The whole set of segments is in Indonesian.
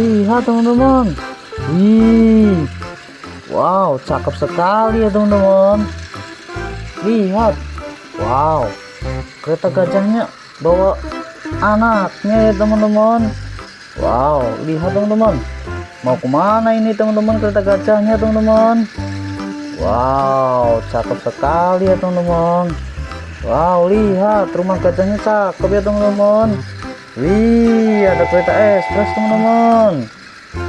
Lihat teman-teman. Wih. Wow, cakep sekali ya teman-teman. Lihat. Wow. Kereta gajahnya bawa anaknya ya teman-teman. Wow, lihat teman-teman. Mau ke mana ini teman-teman kereta gajahnya teman-teman? Wow, cakep sekali ya teman-teman. Wow, lihat rumah gajahnya cakep ya teman-teman. Wih, ada kereta ekspres teman-teman.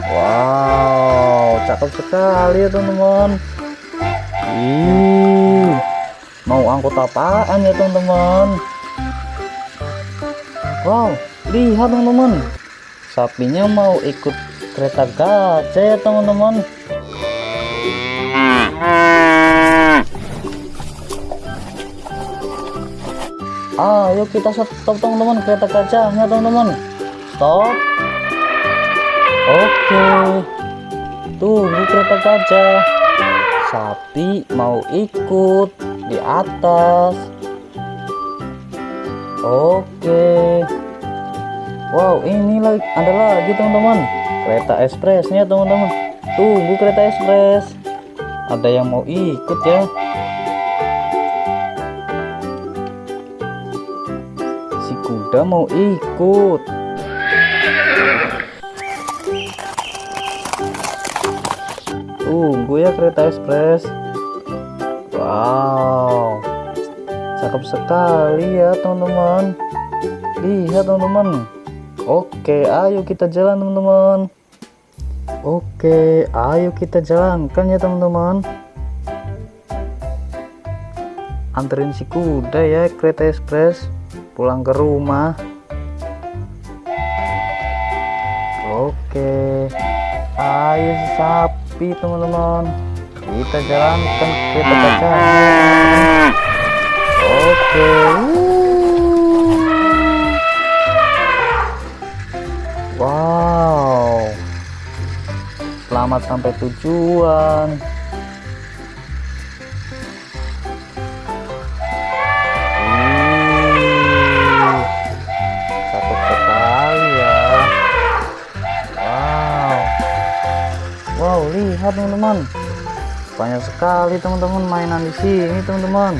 Wow, cakep sekali ya teman-teman. Ih, mau angkut apaan ya teman-teman? Wow, lihat teman-teman. Sapinya mau ikut kereta gajah ya teman-teman. Ayo kita stop teman-teman kereta gajahnya teman-teman. Stop. Oke. Tunggu kereta gajah. Sapi mau ikut di atas. Oke. Wow, ini lagi ada lagi teman-teman. Kereta ekspresnya teman-teman. Tunggu kereta ekspres. Ada yang mau ikut ya. Kuda mau ikut. Tunggu ya kereta ekspres. Wow. Cakep sekali ya teman-teman. Lihat teman-teman. Oke, ayo kita jalan teman-teman. Oke, ayo kita jalankan ya teman-teman. Anterin si kuda ya kereta ekspres pulang ke rumah. Oke, ayo sapi teman-teman. Kita jalankan kereta gajahnya. Oke. Wow. Selamat sampai tujuan. Sekali teman-teman mainan di sini, teman-teman.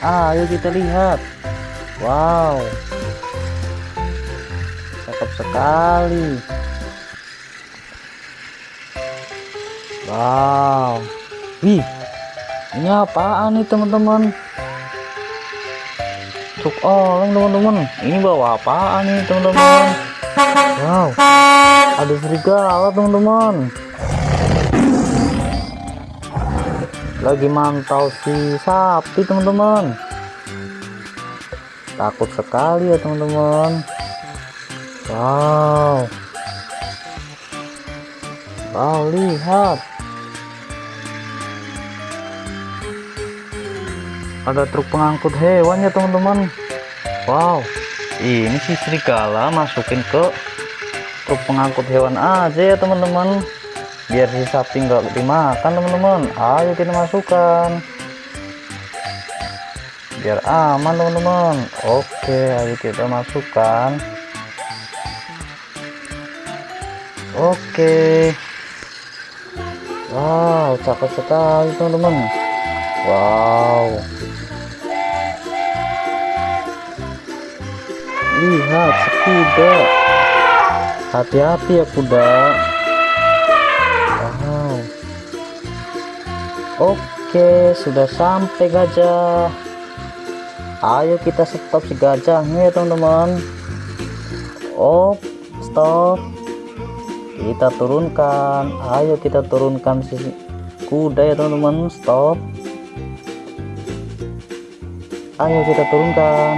Ayo kita lihat. Wow. Cakep sekali. Wow. Wih. Ini apaan nih, teman-teman? Truk oleng, teman-teman. Ini bawa apaan nih, teman-teman? Wow. Ada serigala, teman-teman. Lagi mantau si sapi, teman-teman. Takut sekali ya, teman-teman. Wow. Wow, lihat. Ada truk pengangkut hewan ya, teman-teman. Wow. Ini si serigala masukin ke truk pengangkut hewan aja ya, teman-teman. Biar si sapi nggak dimakan, teman-teman. Ayo kita masukkan. Biar aman, teman-teman. Oke, ayo kita masukkan. Oke. Wow, cakep sekali teman-teman. Wow. Lihat si kuda. Hati-hati ya kuda. Oke, sudah sampai gajah. Ayo kita stop si gajahnya ya teman-teman. Oh, stop. Kita turunkan. Ayo kita turunkan si kuda ya teman-teman. Stop. Ayo kita turunkan.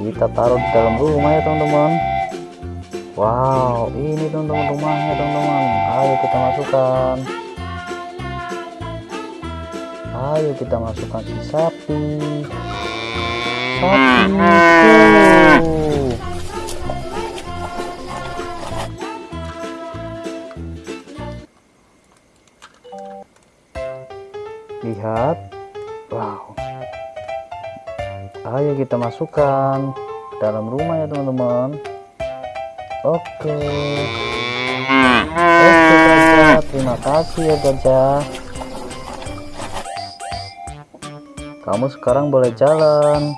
Kita taruh di dalam rumah ya teman-teman. Wow ini teman-teman rumahnya teman-teman. Ayo kita masukkan ayo kita masukkan si sapi. Sapi lihat. Wow. Ayo kita masukkan dalam rumah ya teman-teman. Oke. Oke terima kasih ya gajah kamu sekarang boleh jalan